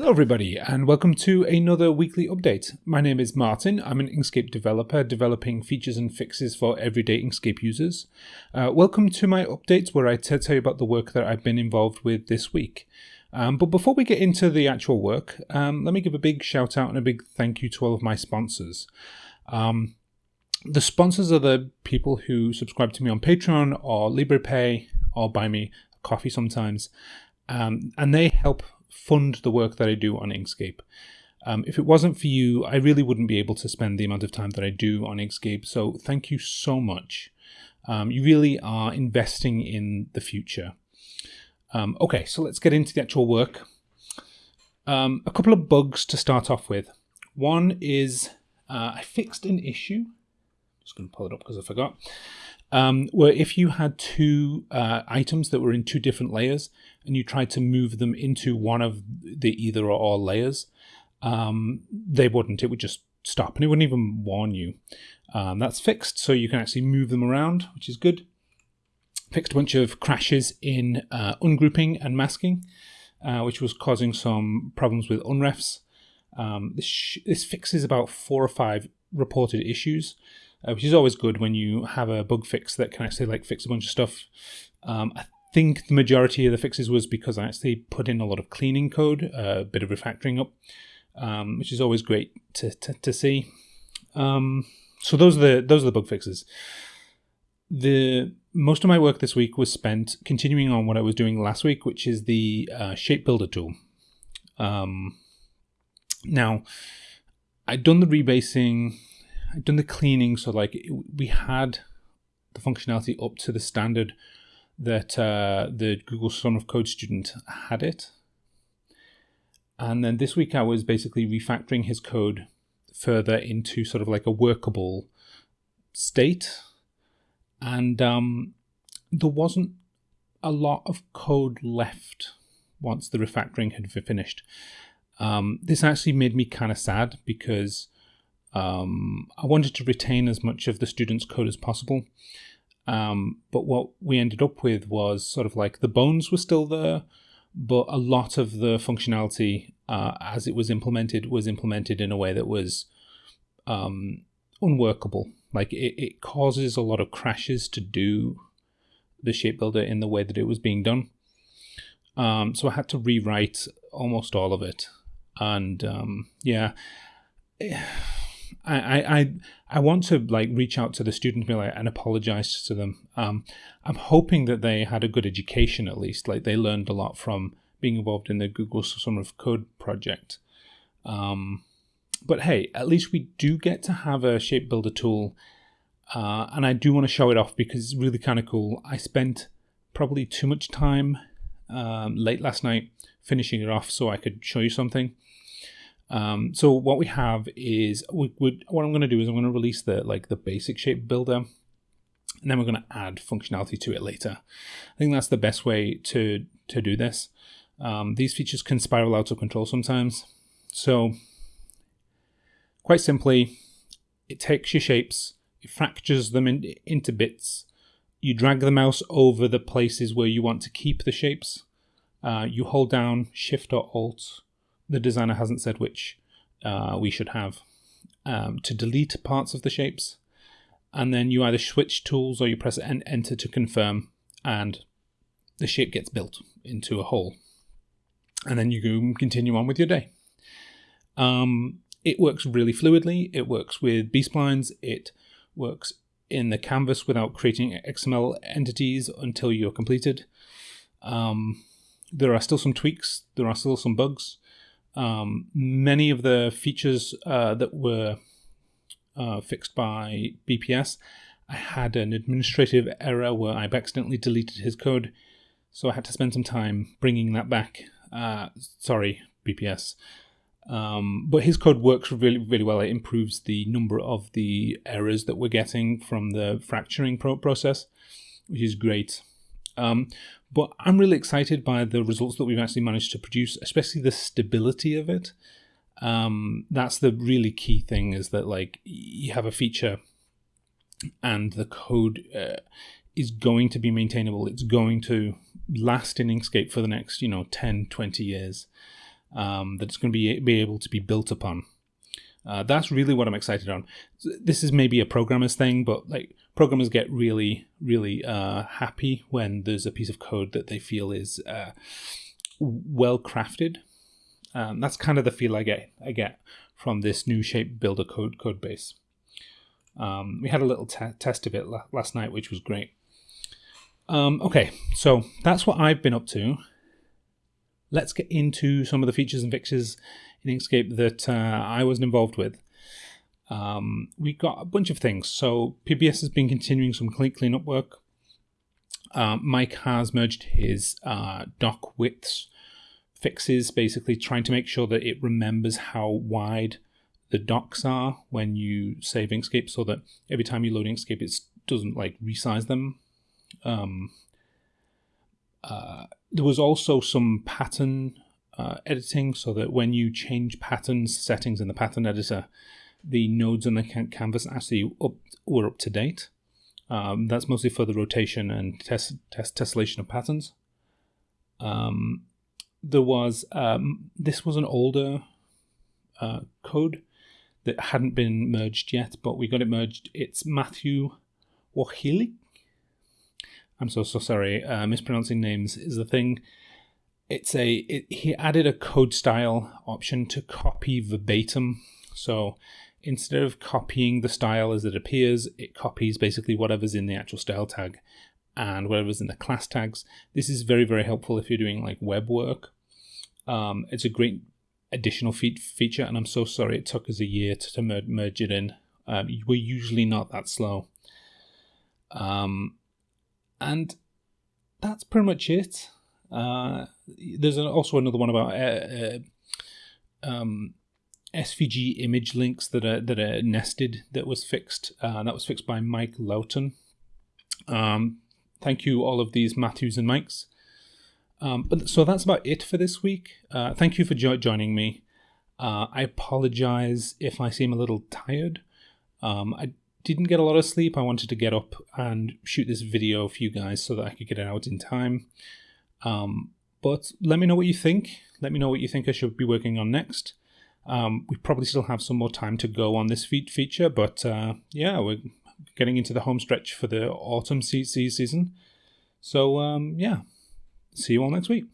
Hello, everybody, and welcome to another weekly update. My name is Martin. I'm an Inkscape developer developing features and fixes for everyday Inkscape users. Uh, welcome to my updates where I tell you about the work that I've been involved with this week. Um, but before we get into the actual work, um, let me give a big shout out and a big thank you to all of my sponsors. Um, the sponsors are the people who subscribe to me on Patreon or Liberapay or buy me coffee sometimes. Um, and they help fund the work that I do on Inkscape. Um, if it wasn't for you, I really wouldn't be able to spend the amount of time that I do on Inkscape. So thank you so much. Um, you really are investing in the future. Um, okay, so let's get into the actual work. Um, a couple of bugs to start off with. One is uh, I fixed an issue. Just going to pull it up because I forgot um, where if you had two uh, items that were in two different layers and you tried to move them into one of the either or all layers, um, they wouldn't. It would just stop and it wouldn't even warn you. Um, that's fixed, so you can actually move them around, which is good. Fixed a bunch of crashes in uh, ungrouping and masking, uh, which was causing some problems with unrefs. Um, this, this fixes about four or five reported issues uh, which is always good when you have a bug fix that can actually like fix a bunch of stuff. Um, I think the majority of the fixes was because I actually put in a lot of cleaning code, a bit of refactoring up, um, which is always great to, to, to see. Um, so those are the those are the bug fixes. The most of my work this week was spent continuing on what I was doing last week, which is the uh, shape builder tool. Um, now, I'd done the rebasing I'd done the cleaning, so like we had the functionality up to the standard that uh, the Google Summer of Code student had it. And then this week I was basically refactoring his code further into sort of like a workable state. And um, there wasn't a lot of code left once the refactoring had finished. Um, this actually made me kind of sad because um, I wanted to retain as much of the student's code as possible. Um, but what we ended up with was sort of like the bones were still there, but a lot of the functionality uh, as it was implemented was implemented in a way that was um, unworkable. Like it, it causes a lot of crashes to do the shape builder in the way that it was being done. Um, so I had to rewrite almost all of it. And um, yeah. I, I I want to like reach out to the students like, and apologize to them. Um, I'm hoping that they had a good education at least, like they learned a lot from being involved in the Google Summer of Code project. Um, but hey, at least we do get to have a shape builder tool, uh, and I do want to show it off because it's really kind of cool. I spent probably too much time um, late last night finishing it off so I could show you something. Um, so what we have is we would what I'm going to do is I'm going to release the like the basic shape builder, and then we're going to add functionality to it later. I think that's the best way to to do this. Um, these features can spiral out of control sometimes. So quite simply, it takes your shapes, it fractures them in, into bits. You drag the mouse over the places where you want to keep the shapes. Uh, you hold down Shift or Alt the designer hasn't said which uh, we should have, um, to delete parts of the shapes. And then you either switch tools or you press en enter to confirm, and the shape gets built into a whole. And then you go continue on with your day. Um, it works really fluidly. It works with B-splines. It works in the canvas without creating XML entities until you're completed. Um, there are still some tweaks. There are still some bugs. Um, many of the features uh, that were uh, fixed by BPS, I had an administrative error where I've accidentally deleted his code, so I had to spend some time bringing that back. Uh, sorry, BPS. Um, but his code works really, really well. It improves the number of the errors that we're getting from the fracturing pro process, which is great. Um, but I'm really excited by the results that we've actually managed to produce, especially the stability of it. Um, that's the really key thing is that like you have a feature and the code uh, is going to be maintainable. It's going to last in Inkscape for the next, you know, 10, 20 years. um, that it's going to be be able to be built upon. Uh, that's really what I'm excited on. This is maybe a programmer's thing, but like programmers get really, really uh, happy when there's a piece of code that they feel is uh, well crafted. Um, that's kind of the feel I get. I get from this new shape builder code code base. Um, we had a little te- test of it la- last night, which was great. Um, okay, so that's what I've been up to. Let's get into some of the features and fixes in Inkscape that uh, I wasn't involved with. Um, we got a bunch of things. So PBS has been continuing some clean cleanup work. Um, Mike has merged his uh, dock widths fixes, basically trying to make sure that it remembers how wide the docks are when you save Inkscape, so that every time you load Inkscape, it doesn't like resize them. Um, uh, there was also some pattern uh, editing so that when you change patterns settings in the pattern editor, the nodes on the canvas actually up, were up to date. Um, that's mostly for the rotation and tessellation of patterns. Um, there was um, this was an older uh, code that hadn't been merged yet, but we got it merged. It's Matthew Wachili. I'm so so sorry. Uh, mispronouncing names is the thing it's a it, he added a code style option to copy verbatim. So instead of copying the style as it appears, it copies basically whatever's in the actual style tag and whatever's in the class tags. This is very very helpful if you're doing like web work. Um, it's a great additional fe- feature, and I'm so sorry it took us a year to, to mer- merge it in. Um, we're usually not that slow. Um, and that's pretty much it. Uh, there's also another one about uh, uh, um, SVG image links that are that are nested that was fixed. Uh, that was fixed by Mike Loughton. Um, thank you, all of these Matthews and Mikes. Um, but so that's about it for this week. Uh, thank you for jo- joining me. Uh, I apologize if I seem a little tired. Um, I didn't get a lot of sleep. I wanted to get up and shoot this video for you guys so that I could get it out in time. Um, but let me know what you think. Let me know what you think I should be working on next. Um, we probably still have some more time to go on this fe- feature, but uh, yeah, we're getting into the home stretch for the autumn season. So um, yeah, see you all next week.